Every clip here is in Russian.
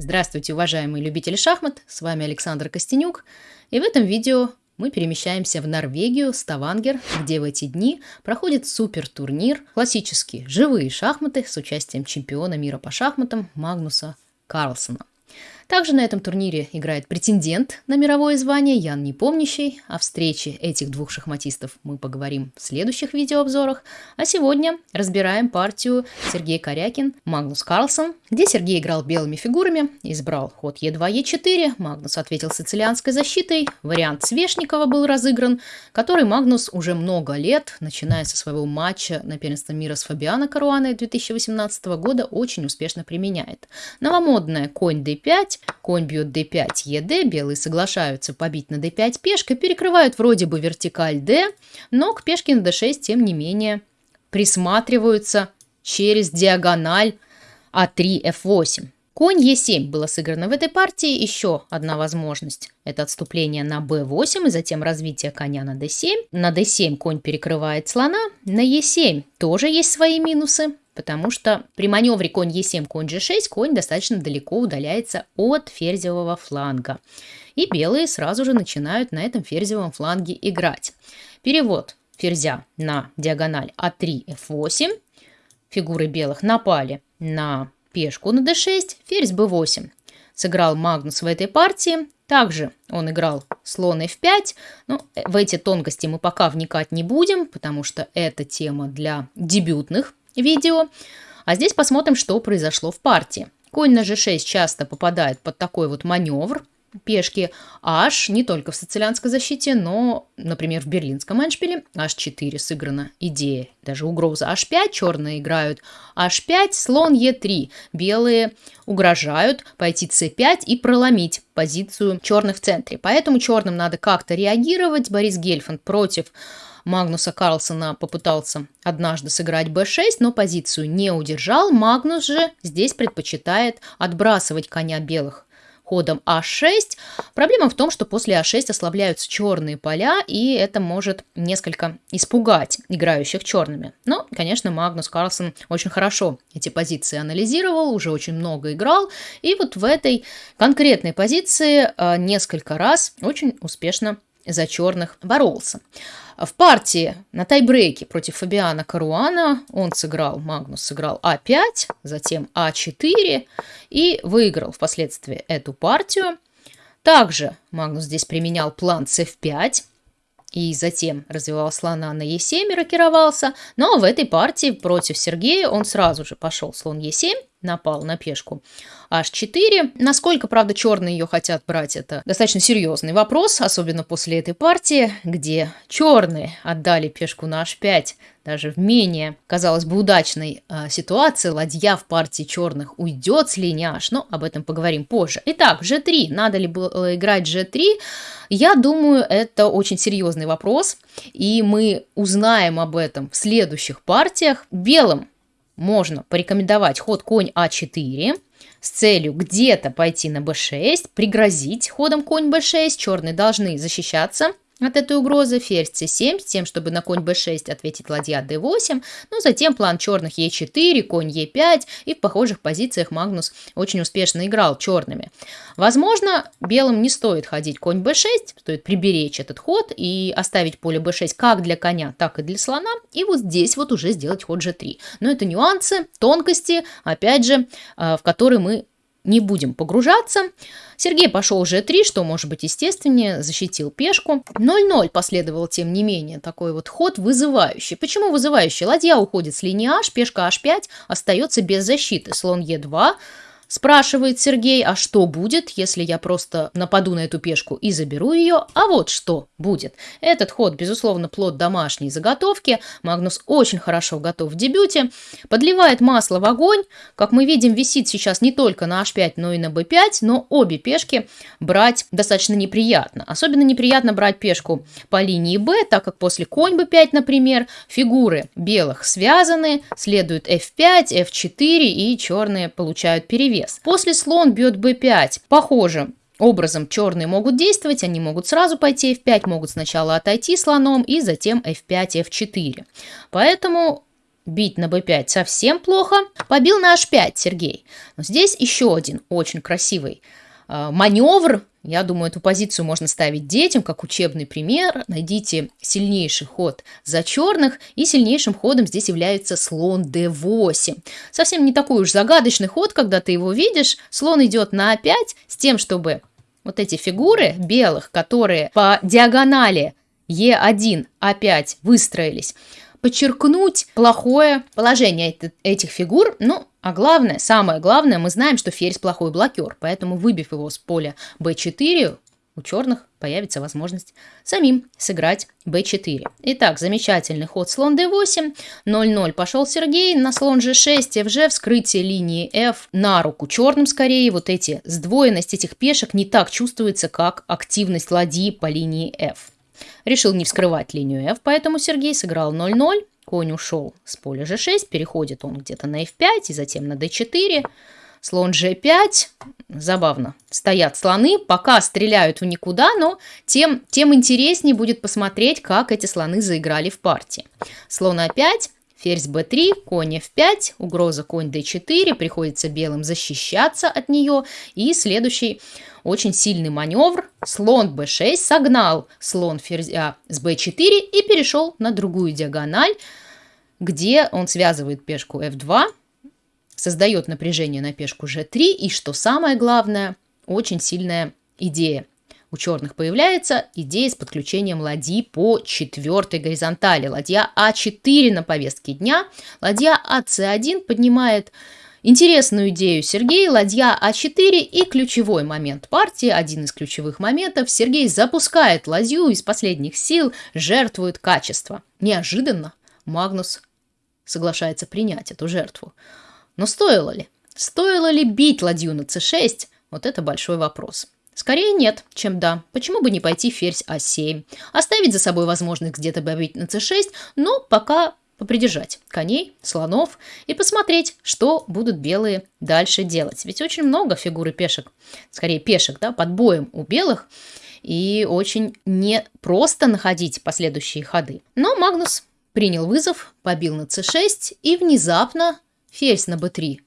Здравствуйте, уважаемые любители шахмат, с вами Александр Костенюк, и в этом видео мы перемещаемся в Норвегию, Ставангер, где в эти дни проходит супер-турнир, классические живые шахматы с участием чемпиона мира по шахматам Магнуса Карлсона. Также на этом турнире играет претендент на мировое звание Ян Непомнящий. О встрече этих двух шахматистов мы поговорим в следующих видеообзорах. А сегодня разбираем партию Сергей Корякин, Магнус Карлсон, где Сергей играл белыми фигурами, избрал ход Е2, Е4, Магнус ответил сицилианской защитой, вариант Свешникова был разыгран, который Магнус уже много лет, начиная со своего матча на первенство мира с Фабиано Каруаной 2018 года, очень успешно применяет. Новомодная конь d5, конь бьет d5, ед, белые соглашаются побить на d5 пешкой, перекрывают вроде бы вертикаль d, но к пешке на d6, тем не менее, присматриваются через диагональ а3, f8. Конь Е7 было сыграно в этой партии. Еще одна возможность – это отступление на b8 и затем развитие коня на d7. На d7 конь перекрывает слона. На e7 тоже есть свои минусы потому что при маневре конь Е7, конь G6 конь достаточно далеко удаляется от ферзевого фланга. И белые сразу же начинают на этом ферзевом фланге играть. Перевод ферзя на диагональ А3, F8. Фигуры белых напали на пешку на d6, ферзь b8. Сыграл Магнус в этой партии. Также он играл слон f5. Но в эти тонкости мы пока вникать не будем, потому что это тема для дебютных видео. А здесь посмотрим, что произошло в партии. Конь на g6 часто попадает под такой вот маневр пешки h не только в сицилианской защите, но, например, в берлинском эншпиле h4 сыграна идея, даже угроза h5, черные играют h5, слон e3, белые угрожают пойти c5 и проломить позицию черных в центре. Поэтому черным надо как-то реагировать. Борис Гельфанд против Магнуса Карлсона попытался однажды сыграть b6, но позицию не удержал. Магнус же здесь предпочитает отбрасывать коня белых ходом а6. Проблема в том, что после а6 ослабляются черные поля, и это может несколько испугать играющих черными. Но, конечно, Магнус Карлсон очень хорошо эти позиции анализировал, уже очень много играл, и вот в этой конкретной позиции а, несколько раз очень успешно за черных боролся. В партии на тайбрейке против Фабиана Каруана он сыграл, Магнус сыграл А5, затем А4 и выиграл впоследствии эту партию. Также Магнус здесь применял план С5 и затем развивал слона на Е7 и рокировался. Но в этой партии против Сергея он сразу же пошел слон Е7, напал на пешку h4. Насколько, правда, черные ее хотят брать, это достаточно серьезный вопрос, особенно после этой партии, где черные отдали пешку на h5 даже в менее, казалось бы, удачной э, ситуации. Ладья в партии черных уйдет с линии h, но об этом поговорим позже. Итак, g3. Надо ли было играть g3? Я думаю, это очень серьезный вопрос, и мы узнаем об этом в следующих партиях. Белым можно порекомендовать ход конь А4 с целью где-то пойти на b6, пригрозить ходом конь b6, черные должны защищаться от этой угрозы ферзь c7 с тем, чтобы на конь b6 ответить ладья d8, но затем план черных e4, конь e5 и в похожих позициях Магнус очень успешно играл черными. Возможно, белым не стоит ходить конь b6, стоит приберечь этот ход и оставить поле b6 как для коня, так и для слона, и вот здесь вот уже сделать ход g3. Но это нюансы, тонкости, опять же, э, в которые мы не будем погружаться. Сергей пошел g3, что может быть естественнее, защитил пешку. 0-0 последовал, тем не менее, такой вот ход вызывающий. Почему вызывающий? Ладья уходит с линии h, пешка h5 остается без защиты. Слон e2, Спрашивает Сергей, а что будет, если я просто нападу на эту пешку и заберу ее? А вот что будет. Этот ход, безусловно, плод домашней заготовки. Магнус очень хорошо готов в дебюте. Подливает масло в огонь. Как мы видим, висит сейчас не только на h5, но и на b5, но обе пешки брать достаточно неприятно. Особенно неприятно брать пешку по линии b, так как после конь b5, например, фигуры белых связаны, следует f5, f4 и черные получают перевес вес. После слон бьет b5. Похоже, образом черные могут действовать, они могут сразу пойти f5, могут сначала отойти слоном и затем f5, f4. Поэтому бить на b5 совсем плохо. Побил на h5 Сергей. Но здесь еще один очень красивый маневр. Я думаю, эту позицию можно ставить детям как учебный пример. Найдите сильнейший ход за черных, и сильнейшим ходом здесь является слон d8. Совсем не такой уж загадочный ход, когда ты его видишь. Слон идет на a5 с тем, чтобы вот эти фигуры белых, которые по диагонали Е1, А5 выстроились, подчеркнуть плохое положение этих фигур, ну, а главное, самое главное, мы знаем, что ферзь плохой блокер, поэтому выбив его с поля b4, у черных появится возможность самим сыграть b4. Итак, замечательный ход слон d8, 0-0 пошел Сергей, на слон g6, fg, вскрытие линии f на руку черным скорее, вот эти сдвоенность этих пешек не так чувствуется, как активность ладьи по линии f. Решил не вскрывать линию f, поэтому Сергей сыграл 0-0. Конь ушел с поля g6, переходит он где-то на f5 и затем на d4. Слон g5. Забавно. Стоят слоны, пока стреляют в никуда, но тем, тем интереснее будет посмотреть, как эти слоны заиграли в партии. Слон a5, ферзь b3, конь f5, угроза конь d4, приходится белым защищаться от нее. И следующий очень сильный маневр. Слон b6 согнал слон ферзя с b4 и перешел на другую диагональ, где он связывает пешку f2, создает напряжение на пешку g3 и, что самое главное, очень сильная идея. У черных появляется идея с подключением ладьи по четвертой горизонтали. Ладья А4 на повестке дня. Ладья АС1 поднимает Интересную идею Сергей, ладья А4 и ключевой момент партии, один из ключевых моментов, Сергей запускает ладью из последних сил, жертвует качество. Неожиданно Магнус соглашается принять эту жертву. Но стоило ли? Стоило ли бить ладью на c6? Вот это большой вопрос. Скорее нет, чем да. Почему бы не пойти ферзь а7? Оставить за собой возможность где-то бить на c6, но пока попридержать коней, слонов и посмотреть, что будут белые дальше делать. Ведь очень много фигуры пешек, скорее пешек, да, под боем у белых, и очень непросто находить последующие ходы. Но Магнус принял вызов, побил на c6 и внезапно ферзь на b3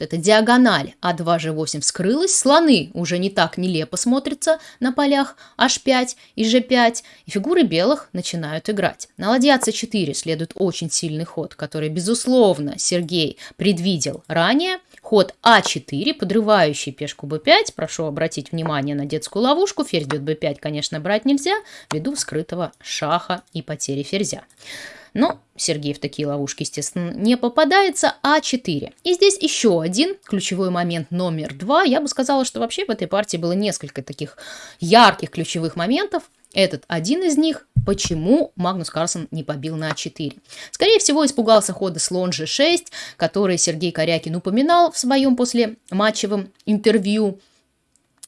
эта диагональ А2G8 вскрылась, слоны уже не так нелепо смотрятся на полях H5 и G5, и фигуры белых начинают играть. На ладья C4 следует очень сильный ход, который, безусловно, Сергей предвидел ранее. Ход А4, подрывающий пешку b5. Прошу обратить внимание на детскую ловушку. Ферзь бьет b5, конечно, брать нельзя, ввиду скрытого шаха и потери ферзя. Но Сергей в такие ловушки, естественно, не попадается, а 4. И здесь еще один ключевой момент номер два. Я бы сказала, что вообще в этой партии было несколько таких ярких ключевых моментов. Этот один из них, почему Магнус Карлсон не побил на А4. Скорее всего, испугался хода слон G6, который Сергей Корякин упоминал в своем после матчевом интервью.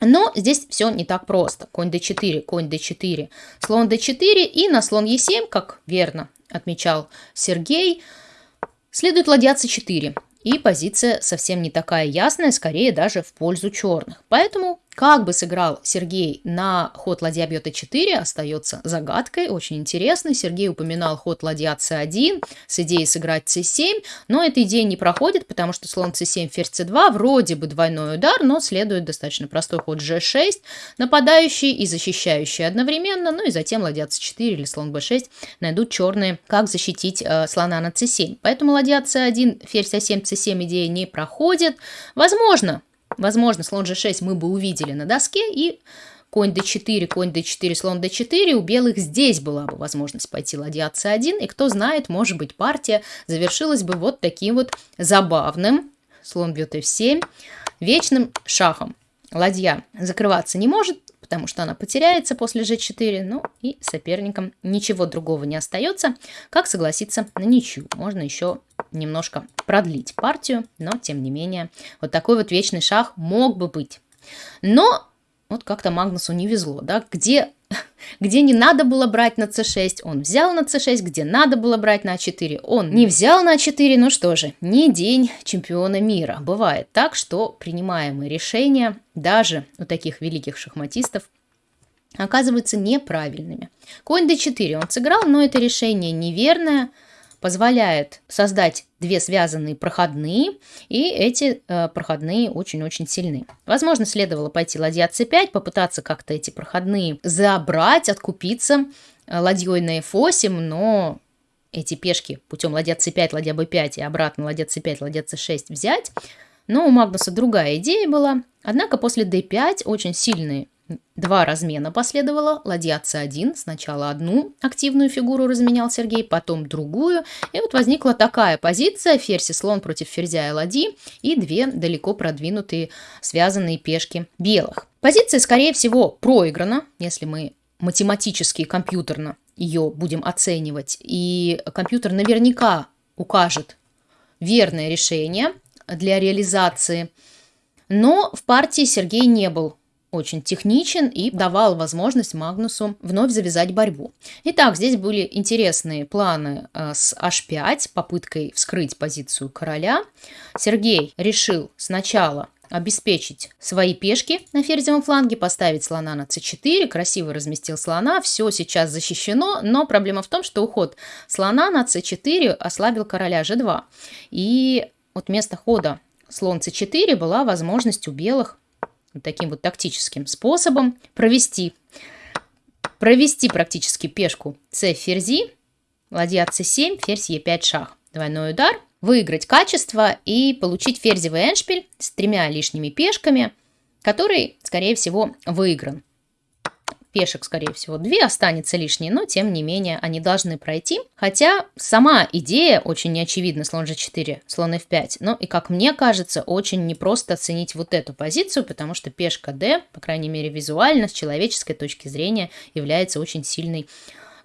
Но здесь все не так просто. Конь d4, конь d4, слон d4 и на слон e7, как верно отмечал Сергей, следует ладья c4. И позиция совсем не такая ясная, скорее даже в пользу черных. Поэтому как бы сыграл Сергей на ход ладья бьет e4, остается загадкой, очень интересно. Сергей упоминал ход ладья c1 с идеей сыграть c7, но эта идея не проходит, потому что слон c7, ферзь c2, вроде бы двойной удар, но следует достаточно простой ход g6, нападающий и защищающий одновременно, ну и затем ладья c4 или слон b6 найдут черные, как защитить э, слона на c7. Поэтому ладья c1, ферзь a7, c7 идея не проходит. Возможно, Возможно, слон g6 мы бы увидели на доске, и конь d4, конь d4, слон d4, у белых здесь была бы возможность пойти ладья c1, и кто знает, может быть, партия завершилась бы вот таким вот забавным, слон бьет f7, вечным шахом. Ладья закрываться не может, потому что она потеряется после g4, ну и соперникам ничего другого не остается, как согласиться на ничью. Можно еще немножко продлить партию, но тем не менее вот такой вот вечный шах мог бы быть. Но вот как-то Магнусу не везло, да, где, где не надо было брать на c6, он взял на c6, где надо было брать на a4, он не взял на a4, ну что же, не день чемпиона мира. Бывает так, что принимаемые решения даже у таких великих шахматистов оказываются неправильными. Конь d4 он сыграл, но это решение неверное, позволяет создать две связанные проходные, и эти э, проходные очень-очень сильны. Возможно, следовало пойти ладья c5, попытаться как-то эти проходные забрать, откупиться э, ладьей на f8, но эти пешки путем ладья c5, ладья b5 и обратно ладья c5, ладья c6 взять. Но у Магнуса другая идея была. Однако после d5 очень сильные Два размена последовало. Ладья c1. Сначала одну активную фигуру разменял Сергей, потом другую. И вот возникла такая позиция. Ферзь и слон против ферзя и ладьи. И две далеко продвинутые связанные пешки белых. Позиция, скорее всего, проиграна, если мы математически и компьютерно ее будем оценивать. И компьютер наверняка укажет верное решение для реализации. Но в партии Сергей не был очень техничен и давал возможность Магнусу вновь завязать борьбу. Итак, здесь были интересные планы э, с h5, попыткой вскрыть позицию короля. Сергей решил сначала обеспечить свои пешки на ферзевом фланге, поставить слона на c4, красиво разместил слона, все сейчас защищено, но проблема в том, что уход слона на c4 ослабил короля g2. И вот вместо хода слон c4 была возможность у белых таким вот тактическим способом провести, провести практически пешку c ферзи, ладья c7, ферзь e5 шах. Двойной удар, выиграть качество и получить ферзевый эншпиль с тремя лишними пешками, который, скорее всего, выигран пешек, скорее всего, две останется лишней, но тем не менее они должны пройти. Хотя сама идея очень неочевидна, слон g4, слон f5. Но и, как мне кажется, очень непросто оценить вот эту позицию, потому что пешка d, по крайней мере визуально, с человеческой точки зрения, является очень сильной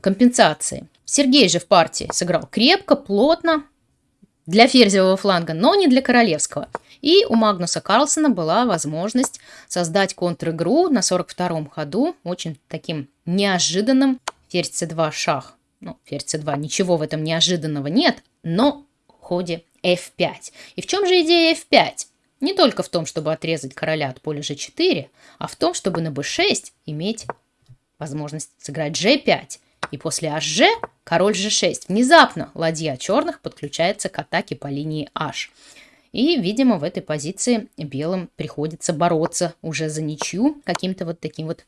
компенсацией. Сергей же в партии сыграл крепко, плотно, для ферзевого фланга, но не для королевского. И у Магнуса Карлсона была возможность создать контр-игру на 42-м ходу, очень таким неожиданным ферзь c2 шах. Ну, ферзь c2, ничего в этом неожиданного нет, но в ходе f5. И в чем же идея f5? Не только в том, чтобы отрезать короля от поля g4, а в том, чтобы на b6 иметь возможность сыграть g5. И после hg король g6. Внезапно ладья черных подключается к атаке по линии h. И, видимо, в этой позиции белым приходится бороться уже за ничью каким-то вот таким вот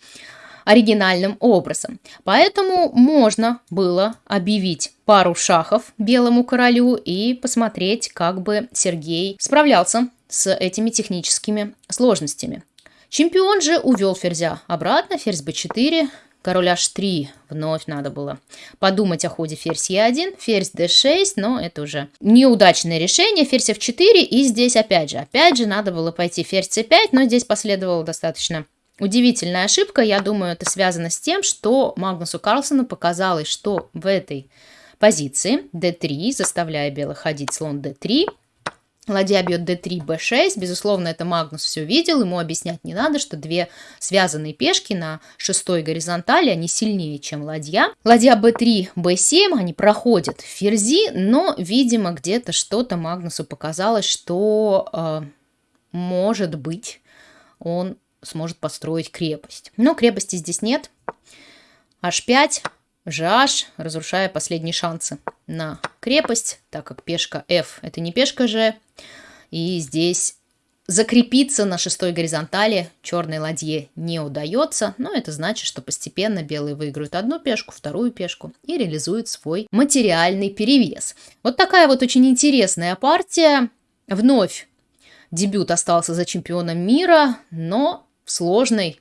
оригинальным образом. Поэтому можно было объявить пару шахов белому королю и посмотреть, как бы Сергей справлялся с этими техническими сложностями. Чемпион же увел ферзя обратно, ферзь b4, Король h3 вновь надо было подумать о ходе ферзь e1, ферзь d6, но это уже неудачное решение, ферзь f4 и здесь опять же, опять же надо было пойти ферзь c5, но здесь последовала достаточно удивительная ошибка, я думаю, это связано с тем, что Магнусу Карлсону показалось, что в этой позиции d3, заставляя белых ходить слон d3, Ладья бьет d3, b6. Безусловно, это Магнус все видел. Ему объяснять не надо, что две связанные пешки на шестой горизонтали, они сильнее, чем ладья. Ладья b3, b7, они проходят ферзи, но, видимо, где-то что-то Магнусу показалось, что, э, может быть, он сможет построить крепость. Но крепости здесь нет. h5, GH, разрушая последние шансы на крепость, так как пешка F это не пешка G. И здесь закрепиться на шестой горизонтали черной ладье не удается, но это значит, что постепенно белые выиграют одну пешку, вторую пешку и реализуют свой материальный перевес. Вот такая вот очень интересная партия. Вновь дебют остался за чемпионом мира, но в сложной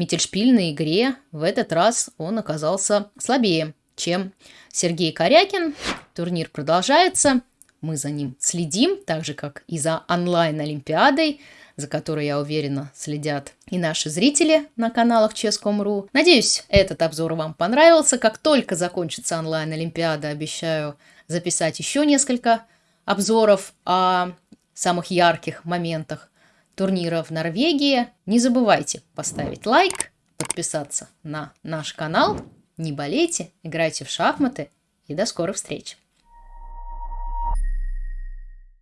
Миттельшпильной игре в этот раз он оказался слабее, чем Сергей Корякин. Турнир продолжается. Мы за ним следим, так же, как и за онлайн-олимпиадой, за которой, я уверена, следят и наши зрители на каналах Ческом.ру. Надеюсь, этот обзор вам понравился. Как только закончится онлайн-олимпиада, обещаю записать еще несколько обзоров о самых ярких моментах турнира в Норвегии. Не забывайте поставить лайк, подписаться на наш канал. Не болейте, играйте в шахматы и до скорых встреч!